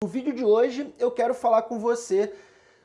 No vídeo de hoje eu quero falar com você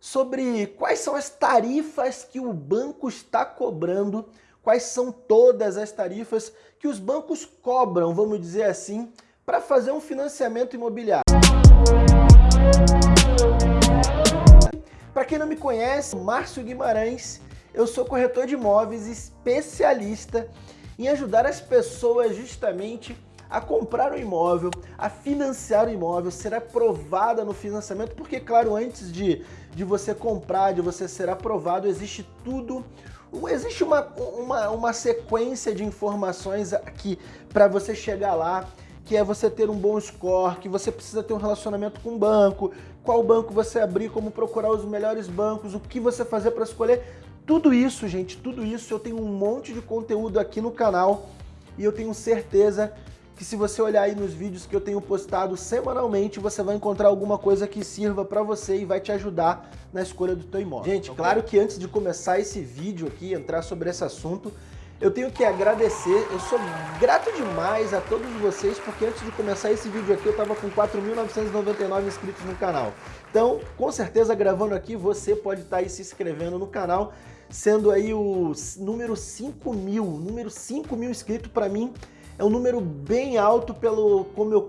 sobre quais são as tarifas que o banco está cobrando, quais são todas as tarifas que os bancos cobram, vamos dizer assim, para fazer um financiamento imobiliário. Para quem não me conhece, Márcio Guimarães, eu sou corretor de imóveis especialista em ajudar as pessoas justamente a comprar o imóvel, a financiar o imóvel, ser aprovada no financiamento, porque, claro, antes de, de você comprar, de você ser aprovado, existe tudo existe uma, uma, uma sequência de informações aqui para você chegar lá, que é você ter um bom score, que você precisa ter um relacionamento com o banco, qual banco você abrir, como procurar os melhores bancos, o que você fazer para escolher. Tudo isso, gente, tudo isso eu tenho um monte de conteúdo aqui no canal e eu tenho certeza que se você olhar aí nos vídeos que eu tenho postado semanalmente, você vai encontrar alguma coisa que sirva para você e vai te ajudar na escolha do teu imóvel. Gente, okay. claro que antes de começar esse vídeo aqui, entrar sobre esse assunto, eu tenho que agradecer, eu sou grato demais a todos vocês, porque antes de começar esse vídeo aqui eu estava com 4.999 inscritos no canal. Então, com certeza, gravando aqui, você pode estar tá aí se inscrevendo no canal, sendo aí o número 5 mil, número 5 mil inscritos para mim é um número bem alto pelo como eu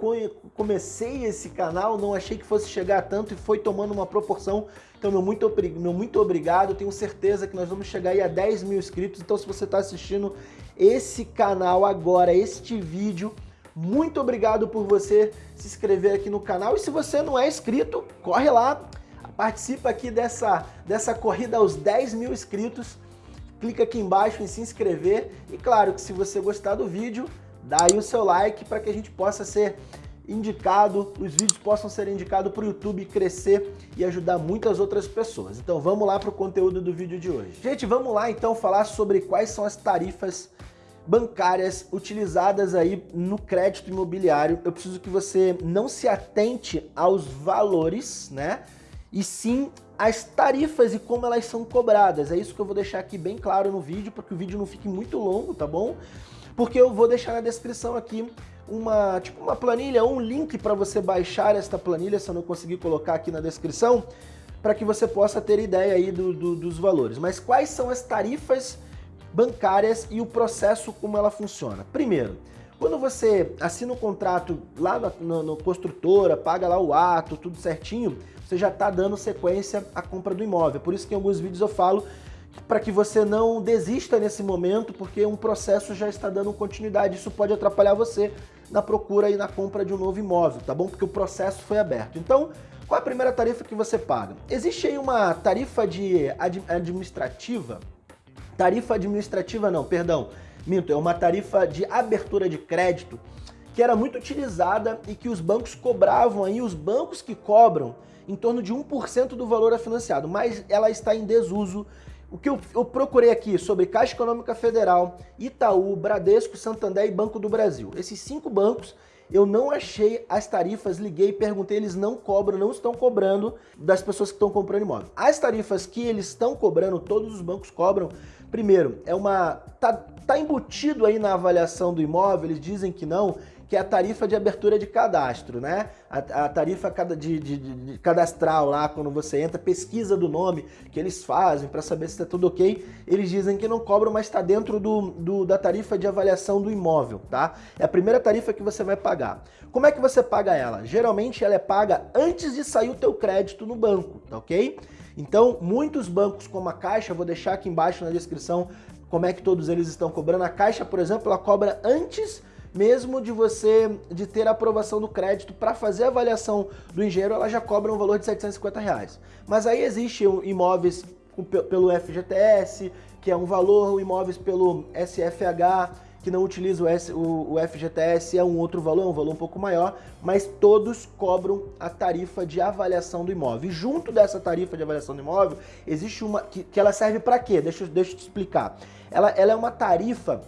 comecei esse canal, não achei que fosse chegar tanto e foi tomando uma proporção. Então, meu muito, meu muito obrigado, tenho certeza que nós vamos chegar aí a 10 mil inscritos. Então, se você está assistindo esse canal agora, este vídeo, muito obrigado por você se inscrever aqui no canal. E se você não é inscrito, corre lá, participa aqui dessa, dessa corrida aos 10 mil inscritos. Clica aqui embaixo em se inscrever. E claro que se você gostar do vídeo, dá aí o seu like para que a gente possa ser indicado, os vídeos possam ser indicados para o YouTube crescer e ajudar muitas outras pessoas. Então vamos lá para o conteúdo do vídeo de hoje. Gente, vamos lá então falar sobre quais são as tarifas bancárias utilizadas aí no crédito imobiliário. Eu preciso que você não se atente aos valores, né? E sim as tarifas e como elas são cobradas. É isso que eu vou deixar aqui bem claro no vídeo, para que o vídeo não fique muito longo, tá bom? Porque eu vou deixar na descrição aqui uma, tipo uma planilha, um link para você baixar esta planilha, se eu não conseguir colocar aqui na descrição, para que você possa ter ideia aí do, do, dos valores. Mas quais são as tarifas bancárias e o processo como ela funciona? Primeiro, quando você assina o um contrato lá no, construtora, paga lá o ato, tudo certinho, você já está dando sequência à compra do imóvel. Por isso que em alguns vídeos eu falo para que você não desista nesse momento, porque um processo já está dando continuidade. Isso pode atrapalhar você na procura e na compra de um novo imóvel, tá bom? Porque o processo foi aberto. Então, qual é a primeira tarifa que você paga? Existe aí uma tarifa de ad administrativa, tarifa administrativa não, perdão, minto, é uma tarifa de abertura de crédito que era muito utilizada e que os bancos cobravam aí, os bancos que cobram em torno de 1% do valor a financiado, mas ela está em desuso o que eu, eu, procurei aqui sobre Caixa Econômica Federal, Itaú, Bradesco, Santander e Banco do Brasil. Esses cinco bancos eu não achei as tarifas, liguei, perguntei, eles não cobram, não estão cobrando das pessoas que estão comprando imóvel. As tarifas que eles estão cobrando, todos os bancos cobram, primeiro, é uma tá, tá embutido aí na avaliação do imóvel, eles dizem que não, que é a tarifa de abertura de cadastro, né? A, a tarifa de, de, de, cadastral lá, quando você entra, pesquisa do nome que eles fazem para saber se está tudo ok, eles dizem que não cobram, mas está dentro do, do, da tarifa de avaliação do imóvel, tá? É a primeira tarifa que você vai pagar. Como é que você paga ela? Geralmente ela é paga antes de sair o teu crédito no banco, tá ok? Então, muitos bancos como a Caixa, vou deixar aqui embaixo na descrição como é que todos eles estão cobrando. A Caixa, por exemplo, ela cobra antes mesmo de você de ter a aprovação do crédito para fazer a avaliação do engenheiro, ela já cobra um valor de 750 reais. Mas aí existe imóveis pelo FGTS, que é um valor, imóveis pelo SFH, que não utiliza o, FGTS é um outro valor, é um valor um pouco maior, mas todos cobram a tarifa de avaliação do imóvel. E junto dessa tarifa de avaliação do imóvel, existe uma que, que ela serve para quê? Deixa, deixa eu te explicar. Ela, ela é uma tarifa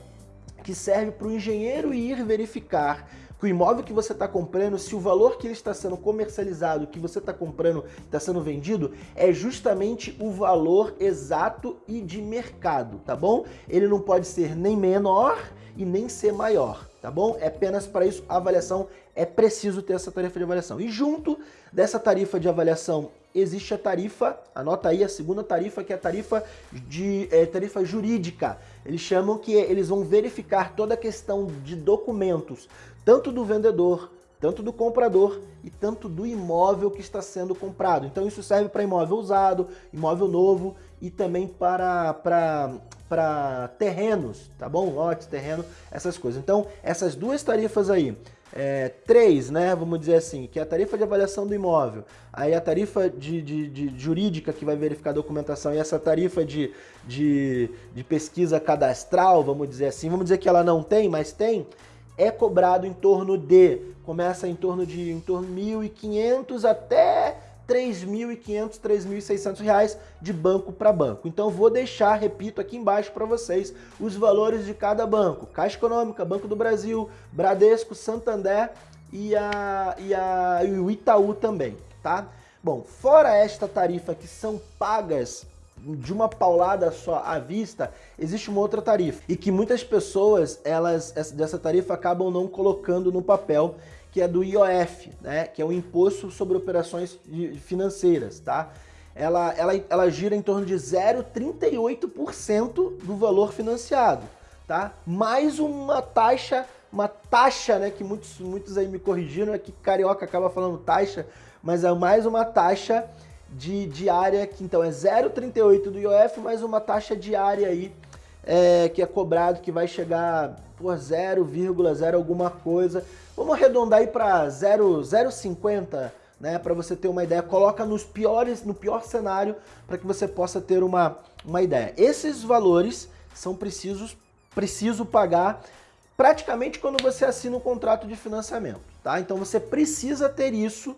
que serve para o engenheiro ir verificar que o imóvel que você está comprando, se o valor que ele está sendo comercializado, que você está comprando, está sendo vendido, é justamente o valor exato e de mercado, tá bom? Ele não pode ser nem menor e nem ser maior, tá bom? É apenas para isso a avaliação é preciso ter essa tarifa de avaliação. E junto dessa tarifa de avaliação existe a tarifa, anota aí a segunda tarifa, que é a tarifa, de, é, tarifa jurídica. Eles chamam que eles vão verificar toda a questão de documentos, tanto do vendedor, tanto do comprador e tanto do imóvel que está sendo comprado. Então isso serve para imóvel usado, imóvel novo e também para, para, para terrenos, tá bom? Lotes, terreno, essas coisas. Então essas duas tarifas aí, é, três, né, vamos dizer assim, que é a tarifa de avaliação do imóvel, aí a tarifa de, de, de jurídica que vai verificar a documentação e essa tarifa de, de, de pesquisa cadastral, vamos dizer assim, vamos dizer que ela não tem, mas tem, é cobrado em torno de, começa em torno de em torno de 1.500 até 3.500, 3.600 reais de banco para banco. Então vou deixar, repito, aqui embaixo para vocês os valores de cada banco. Caixa Econômica, Banco do Brasil, Bradesco, Santander e, a, e, a, e o Itaú também, tá? Bom, fora esta tarifa que são pagas de uma paulada só à vista, existe uma outra tarifa. E que muitas pessoas, elas dessa tarifa acabam não colocando no papel, que é do IOF, né? Que é o Imposto sobre Operações Financeiras, tá? Ela, ela, ela gira em torno de 0,38% do valor financiado, tá? Mais uma taxa, uma taxa, né? Que muitos, muitos aí me corrigiram, é que carioca acaba falando taxa, mas é mais uma taxa de diária, que então é 0,38 do IOF, mais uma taxa diária aí é, que é cobrado, que vai chegar por 0,0 alguma coisa. Vamos arredondar aí para 0,050, né, para você ter uma ideia. Coloca nos piores, no pior cenário, para que você possa ter uma, uma ideia. Esses valores são precisos, preciso pagar praticamente quando você assina um contrato de financiamento, tá? Então você precisa ter isso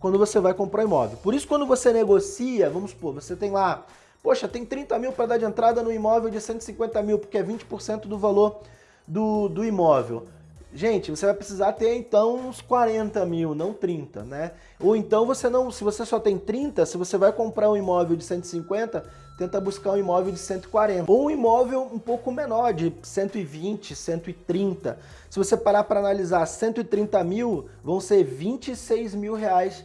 quando você vai comprar imóvel. Por isso, quando você negocia, vamos supor, você tem lá, poxa, tem 30 mil para dar de entrada no imóvel de 150 mil, porque é 20% do valor do, do imóvel. Gente, você vai precisar ter então uns 40 mil, não 30, né? Ou então você não, se você só tem 30, se você vai comprar um imóvel de 150, tenta buscar um imóvel de 140. Ou um imóvel um pouco menor, de 120, 130. Se você parar para analisar 130 mil, vão ser 26 mil reais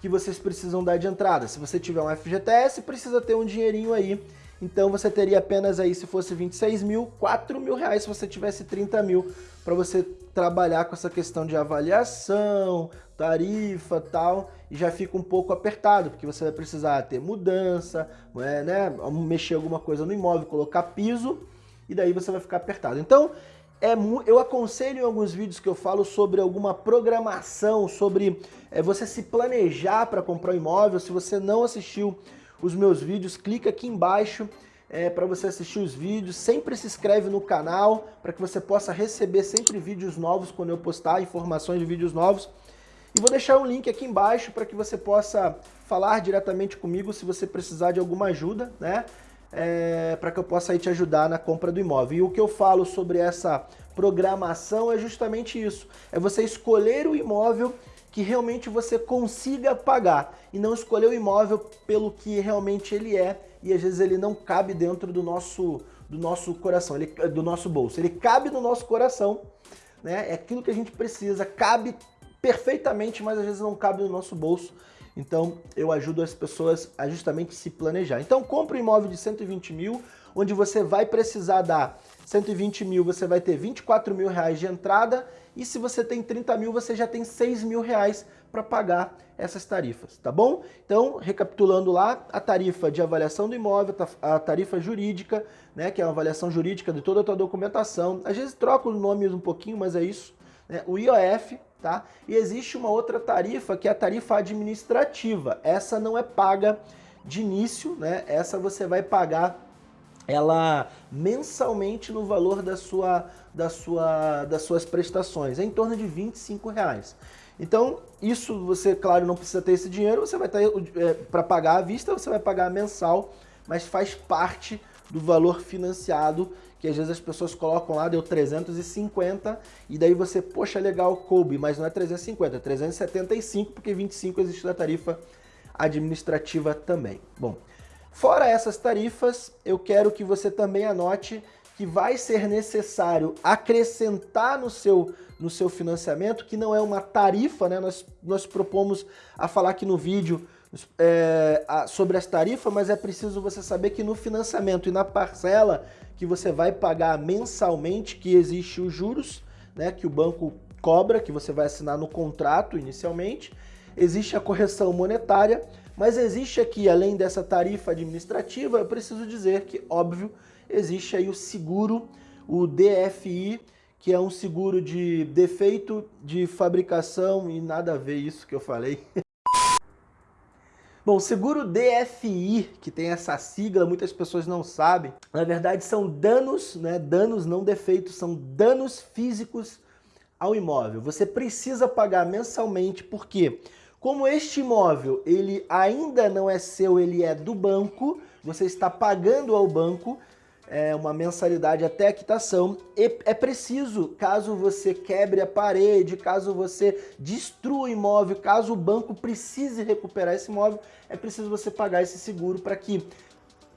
que vocês precisam dar de entrada. Se você tiver um FGTS, precisa ter um dinheirinho aí. Então você teria apenas aí, se fosse 26 mil, 4 mil reais se você tivesse 30 mil para você trabalhar com essa questão de avaliação, tarifa tal, e já fica um pouco apertado, porque você vai precisar ter mudança, é, né, mexer alguma coisa no imóvel, colocar piso, e daí você vai ficar apertado. Então, é, eu aconselho em alguns vídeos que eu falo sobre alguma programação, sobre é, você se planejar para comprar um imóvel. Se você não assistiu os meus vídeos, clica aqui embaixo é, para você assistir os vídeos. Sempre se inscreve no canal para que você possa receber sempre vídeos novos quando eu postar informações de vídeos novos. E vou deixar um link aqui embaixo para que você possa falar diretamente comigo se você precisar de alguma ajuda, né? É, para que eu possa aí te ajudar na compra do imóvel. E o que eu falo sobre essa programação é justamente isso. É você escolher o imóvel que realmente você consiga pagar e não escolher o imóvel pelo que realmente ele é e às vezes ele não cabe dentro do nosso, do nosso coração, ele, do nosso bolso. Ele cabe no nosso coração, né? é aquilo que a gente precisa, cabe perfeitamente, mas às vezes não cabe no nosso bolso então eu ajudo as pessoas a justamente se planejar. Então compra um imóvel de 120 mil, onde você vai precisar dar 120 mil, você vai ter 24 mil reais de entrada e se você tem 30 mil, você já tem 6 mil reais para pagar essas tarifas, tá bom? Então, recapitulando lá, a tarifa de avaliação do imóvel, a tarifa jurídica, né, que é uma avaliação jurídica de toda a tua documentação. Às vezes troca os nomes um pouquinho, mas é isso. Né? O IOF, tá? E existe uma outra tarifa que é a tarifa administrativa. Essa não é paga de início, né? Essa você vai pagar ela mensalmente no valor da sua, da sua, das suas prestações, é em torno de 25 reais. Então, isso você, claro, não precisa ter esse dinheiro, você vai ter é, para pagar à vista, você vai pagar mensal, mas faz parte do valor financiado que às vezes as pessoas colocam lá, deu 350, e daí você, poxa, legal, coube, mas não é 350, é 375, porque 25 existe da tarifa administrativa também. Bom, fora essas tarifas, eu quero que você também anote que vai ser necessário acrescentar no seu, no seu financiamento, que não é uma tarifa, né? Nós, nós propomos a falar aqui no vídeo é, sobre as tarifas, mas é preciso você saber que no financiamento e na parcela que você vai pagar mensalmente, que existe os juros, né, que o banco cobra, que você vai assinar no contrato inicialmente, existe a correção monetária, mas existe aqui, além dessa tarifa administrativa, eu preciso dizer que, óbvio, existe aí o seguro, o DFI, que é um seguro de defeito de fabricação e nada a ver isso que eu falei. Bom, seguro DFI, que tem essa sigla, muitas pessoas não sabem, na verdade são danos, né, danos não defeitos, são danos físicos ao imóvel. Você precisa pagar mensalmente, porque como este imóvel ele ainda não é seu, ele é do banco, você está pagando ao banco, é, uma mensalidade até a quitação. E é preciso, caso você quebre a parede, caso você destrua o imóvel, caso o banco precise recuperar esse imóvel, é preciso você pagar esse seguro para que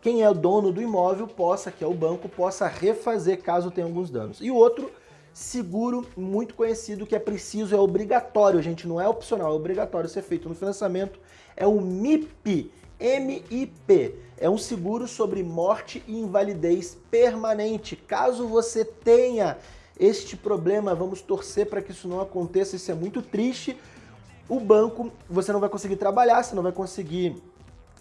quem é o dono do imóvel possa, que é o banco, possa refazer caso tenha alguns danos. E o outro seguro muito conhecido que é preciso, é obrigatório, gente, não é opcional, é obrigatório ser feito no financiamento, é o MIP, MIP é um seguro sobre morte e invalidez permanente. Caso você tenha este problema, vamos torcer para que isso não aconteça, isso é muito triste. O banco, você não vai conseguir trabalhar, você não vai conseguir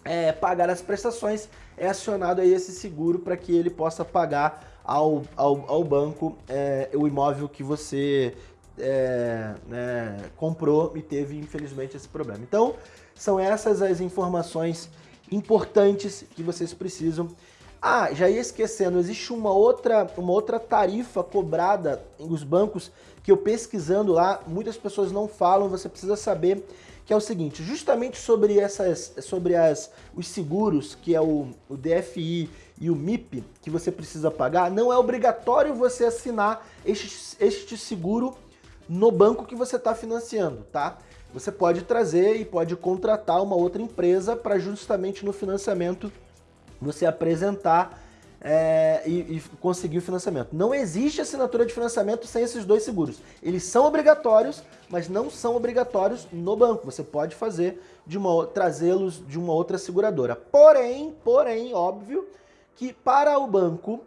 é, pagar as prestações, é acionado aí esse seguro para que ele possa pagar ao, ao, ao banco é, o imóvel que você é, né, comprou e teve, infelizmente, esse problema. Então, são essas as informações importantes que vocês precisam. Ah, já ia esquecendo, existe uma outra, uma outra tarifa cobrada os bancos que eu pesquisando lá, muitas pessoas não falam, você precisa saber que é o seguinte, justamente sobre, essas, sobre as, os seguros, que é o, o DFI e o MIP, que você precisa pagar, não é obrigatório você assinar este, este seguro no banco que você está financiando, tá? Você pode trazer e pode contratar uma outra empresa para justamente no financiamento você apresentar é, e, e, conseguir o financiamento. Não existe assinatura de financiamento sem esses dois seguros. Eles são obrigatórios, mas não são obrigatórios no banco. Você pode fazer de uma trazê-los de uma outra seguradora. Porém, porém, óbvio que para o banco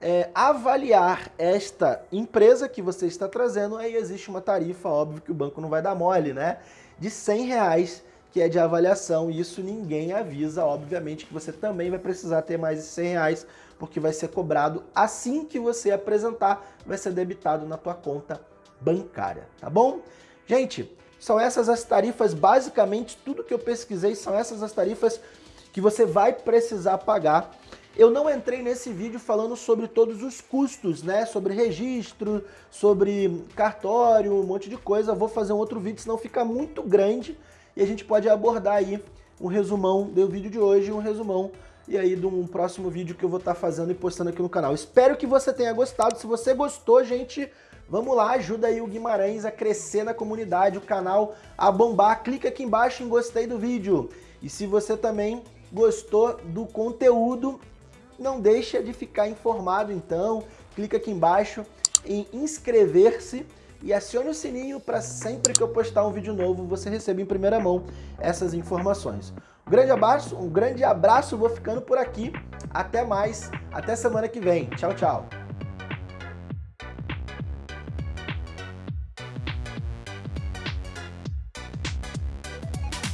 é, avaliar esta empresa que você está trazendo, aí existe uma tarifa, óbvio que o banco não vai dar mole, né? De 100 reais, que é de avaliação, e isso ninguém avisa, obviamente que você também vai precisar ter mais de 100 reais, porque vai ser cobrado assim que você apresentar, vai ser debitado na tua conta bancária, tá bom? Gente, são essas as tarifas, basicamente tudo que eu pesquisei são essas as tarifas que você vai precisar pagar eu não entrei nesse vídeo falando sobre todos os custos, né? Sobre registro, sobre cartório, um monte de coisa. vou fazer um outro vídeo, senão fica muito grande e a gente pode abordar aí um resumão do vídeo de hoje, um resumão e aí de um próximo vídeo que eu vou estar tá fazendo e postando aqui no canal. Espero que você tenha gostado. Se você gostou, gente, vamos lá, ajuda aí o Guimarães a crescer na comunidade, o canal a bombar. Clica aqui embaixo em gostei do vídeo. E se você também gostou do conteúdo, não deixa de ficar informado então, clica aqui embaixo em inscrever-se e acione o sininho para sempre que eu postar um vídeo novo você receber em primeira mão essas informações. Um grande abraço, um grande abraço, vou ficando por aqui. Até mais, até semana que vem. Tchau, tchau.